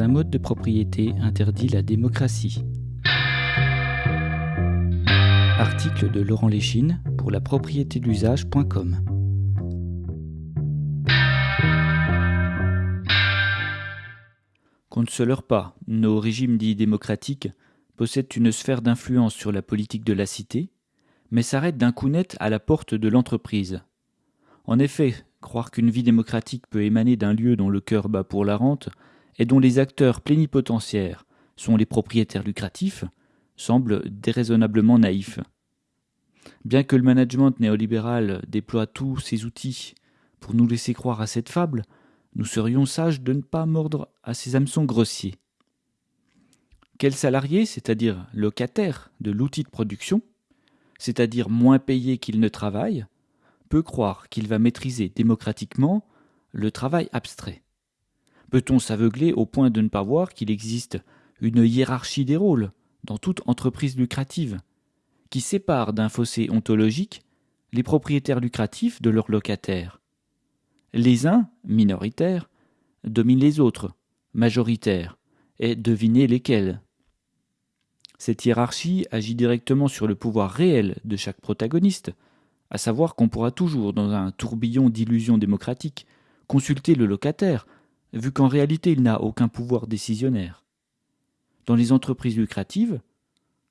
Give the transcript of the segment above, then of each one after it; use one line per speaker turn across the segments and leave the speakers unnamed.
un mode de propriété interdit la démocratie. Article de Laurent Léchine pour la propriété d'usage.com. Qu'on ne se leurre pas, nos régimes dits démocratiques possèdent une sphère d'influence sur la politique de la cité, mais s'arrêtent d'un coup net à la porte de l'entreprise. En effet, croire qu'une vie démocratique peut émaner d'un lieu dont le cœur bat pour la rente et dont les acteurs plénipotentiaires sont les propriétaires lucratifs semble déraisonnablement naïf. Bien que le management néolibéral déploie tous ses outils pour nous laisser croire à cette fable, nous serions sages de ne pas mordre à ces hameçons grossiers. Quel salarié, c'est-à-dire locataire de l'outil de production, c'est-à-dire moins payé qu'il ne travaille, peut croire qu'il va maîtriser démocratiquement le travail abstrait? Peut-on s'aveugler au point de ne pas voir qu'il existe une hiérarchie des rôles dans toute entreprise lucrative, qui sépare d'un fossé ontologique les propriétaires lucratifs de leurs locataires? Les uns, minoritaires, dominent les autres, majoritaires, et devinez lesquels? Cette hiérarchie agit directement sur le pouvoir réel de chaque protagoniste, à savoir qu'on pourra toujours, dans un tourbillon d'illusions démocratiques, consulter le locataire, vu qu'en réalité il n'a aucun pouvoir décisionnaire. Dans les entreprises lucratives,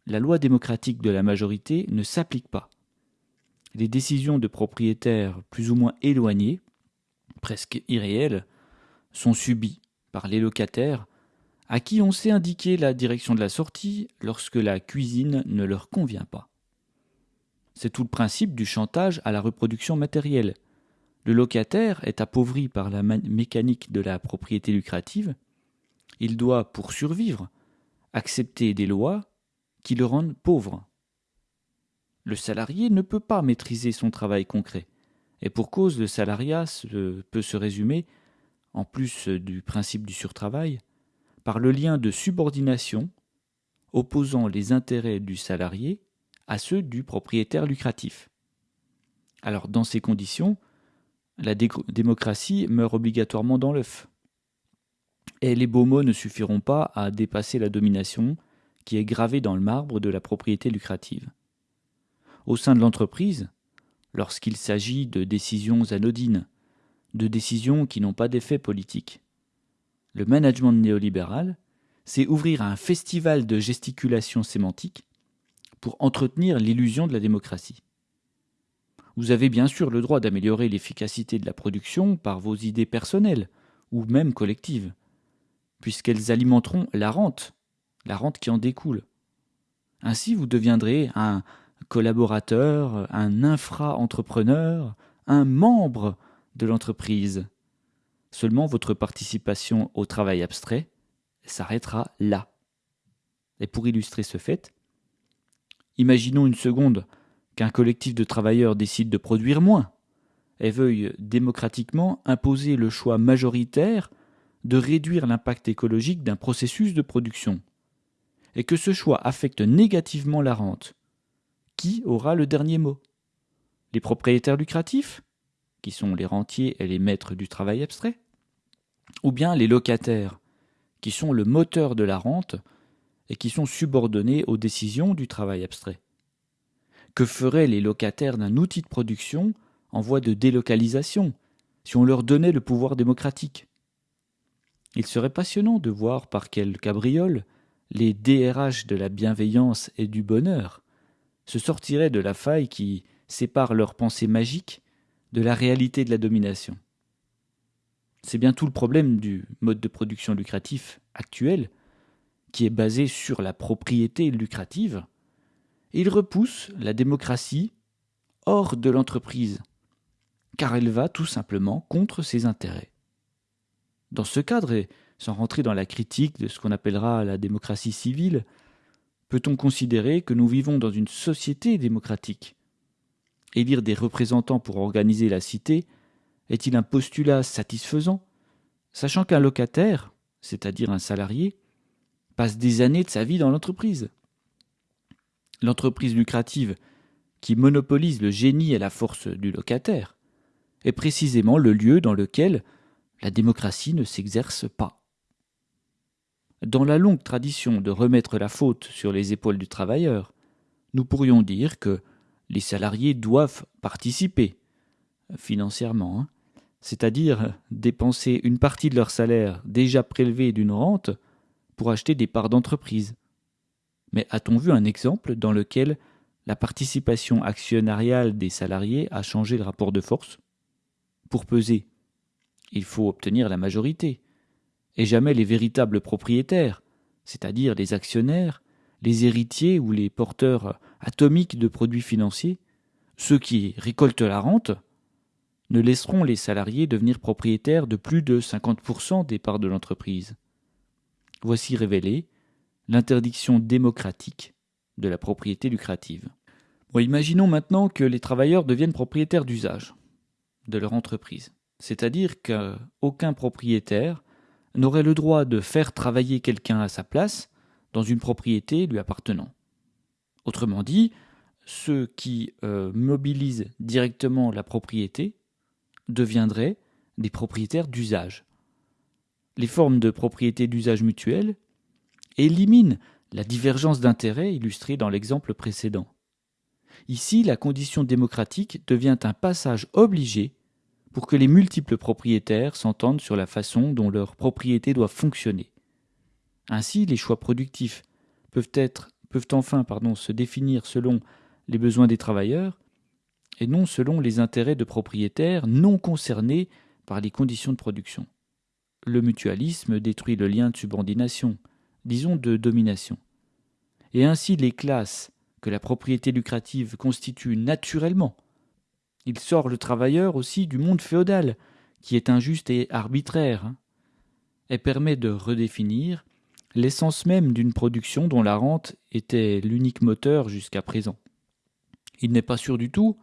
la loi démocratique de la majorité ne s'applique pas. Les décisions de propriétaires plus ou moins éloignés, presque irréelles, sont subies par les locataires à qui on sait indiquer la direction de la sortie lorsque la cuisine ne leur convient pas. C'est tout le principe du chantage à la reproduction matérielle. Le locataire est appauvri par la mécanique de la propriété lucrative. Il doit, pour survivre, accepter des lois qui le rendent pauvre. Le salarié ne peut pas maîtriser son travail concret, et pour cause le salariat peut se résumer, en plus du principe du surtravail, par le lien de subordination opposant les intérêts du salarié à ceux du propriétaire lucratif. Alors dans ces conditions, la démocratie meurt obligatoirement dans l'œuf. Et les beaux mots ne suffiront pas à dépasser la domination qui est gravée dans le marbre de la propriété lucrative. Au sein de l'entreprise, lorsqu'il s'agit de décisions anodines, de décisions qui n'ont pas d'effet politique, le management néolibéral, c'est ouvrir un festival de gesticulation sémantique pour entretenir l'illusion de la démocratie. Vous avez bien sûr le droit d'améliorer l'efficacité de la production par vos idées personnelles, ou même collectives, puisqu'elles alimenteront la rente, la rente qui en découle. Ainsi vous deviendrez un collaborateur, un infra-entrepreneur, un membre de l'entreprise. Seulement votre participation au travail abstrait s'arrêtera là. Et pour illustrer ce fait, Imaginons une seconde qu'un collectif de travailleurs décide de produire moins et veuille démocratiquement imposer le choix majoritaire de réduire l'impact écologique d'un processus de production, et que ce choix affecte négativement la rente. Qui aura le dernier mot? Les propriétaires lucratifs, qui sont les rentiers et les maîtres du travail abstrait? Ou bien les locataires, qui sont le moteur de la rente et qui sont subordonnés aux décisions du travail abstrait? Que feraient les locataires d'un outil de production en voie de délocalisation si on leur donnait le pouvoir démocratique? Il serait passionnant de voir par quelle cabriole les DRH de la bienveillance et du bonheur se sortiraient de la faille qui sépare leur pensée magique de la réalité de la domination. C'est bien tout le problème du mode de production lucratif actuel, qui est basé sur la propriété lucrative, il repousse la démocratie hors de l'entreprise, car elle va tout simplement contre ses intérêts. Dans ce cadre, et sans rentrer dans la critique de ce qu'on appellera la démocratie civile, peut-on considérer que nous vivons dans une société démocratique? Élire des représentants pour organiser la cité est-il un postulat satisfaisant, sachant qu'un locataire, c'est-à-dire un salarié, passe des années de sa vie dans l'entreprise? L'entreprise lucrative, qui monopolise le génie et la force du locataire, est précisément le lieu dans lequel la démocratie ne s'exerce pas. dans la longue tradition de remettre la faute sur les épaules du travailleur, nous pourrions dire que les salariés doivent participer financièrement, hein, c'est-à-dire dépenser une partie de leur salaire déjà prélevé d'une rente pour acheter des parts d'entreprise. Mais a-t-on vu un exemple dans lequel la participation actionnariale des salariés a changé le rapport de force? Pour peser, il faut obtenir la majorité, et jamais les véritables propriétaires, c'est-à-dire les actionnaires, les héritiers ou les porteurs atomiques de produits financiers, ceux qui récoltent la rente, ne laisseront les salariés devenir propriétaires de plus de 50% des parts de l'entreprise. Voici révélée l'interdiction démocratique de la propriété lucrative. imaginons maintenant que les travailleurs deviennent propriétaires d'usage de leur entreprise, c'est-à-dire qu'aucun propriétaire n'aurait le droit de faire travailler quelqu'un à sa place dans une propriété lui appartenant. Autrement dit, ceux qui euh, mobilisent directement la propriété deviendraient des propriétaires d'usage. Les formes de propriété d'usage mutuel éliminent la divergence d'intérêts illustrée dans l'exemple précédent. Ici, la condition démocratique devient un passage obligé pour que les multiples propriétaires s'entendent sur la façon dont leur propriété doit fonctionner. Ainsi, les choix productifs peuvent, enfin se définir selon les besoins des travailleurs et non selon les intérêts de propriétaires non concernés par les conditions de production. Le mutualisme détruit le lien de subordination, disons de domination. Et ainsi les classes que la propriété lucrative constitue naturellement. Il sort le travailleur aussi du monde féodal, qui est injuste et arbitraire, hein, et permet de redéfinir l'essence même d'une production dont la rente était l'unique moteur jusqu'à présent. Il n'est pas sûr du tout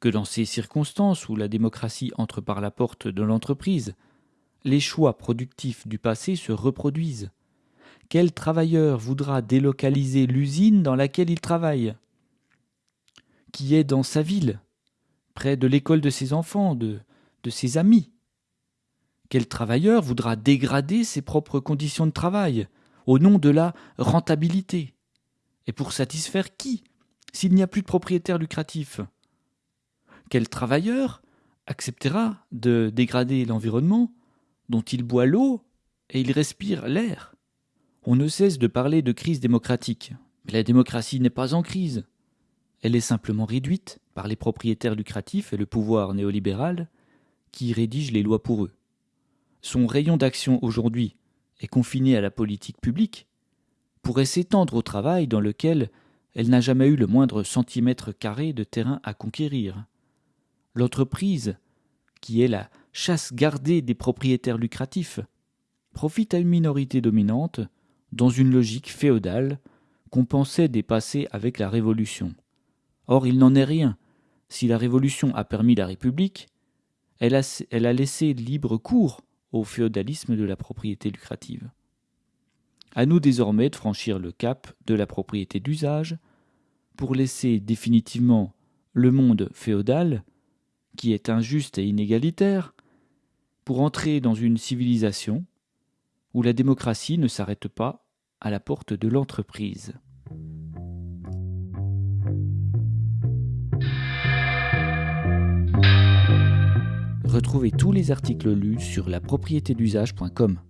que dans ces circonstances où la démocratie entre par la porte de l'entreprise, les choix productifs du passé se reproduisent. Quel travailleur voudra délocaliser l'usine dans laquelle il travaille? Qui est dans sa ville, près de l'école de ses enfants, de, ses amis? Quel travailleur voudra dégrader ses propres conditions de travail au nom de la rentabilité? Et pour satisfaire qui s'il n'y a plus de propriétaires lucratifs quel travailleur acceptera de dégrader l'environnement dont il boit l'eau et il respire l'air? On ne cesse de parler de crise démocratique, mais la démocratie n'est pas en crise. Elle est simplement réduite par les propriétaires lucratifs et le pouvoir néolibéral qui rédigent les lois pour eux. Son rayon d'action aujourd'hui est confiné à la politique publique, pourrait s'étendre au travail dans lequel elle n'a jamais eu le moindre centimètre carré de terrain à conquérir. L'entreprise, qui est la chasse gardée des propriétaires lucratifs, profite à une minorité dominante dans une logique féodale qu'on pensait dépasser avec la Révolution. Or, il n'en est rien. Si la Révolution a permis la République, elle a, elle a laissé libre cours au féodalisme de la propriété lucrative. À nous désormais de franchir le cap de la propriété d'usage pour laisser définitivement le monde féodal qui est injuste et inégalitaire, pour entrer dans une civilisation où la démocratie ne s'arrête pas à la porte de l'entreprise. Retrouvez tous les articles lus sur la d'usage.com.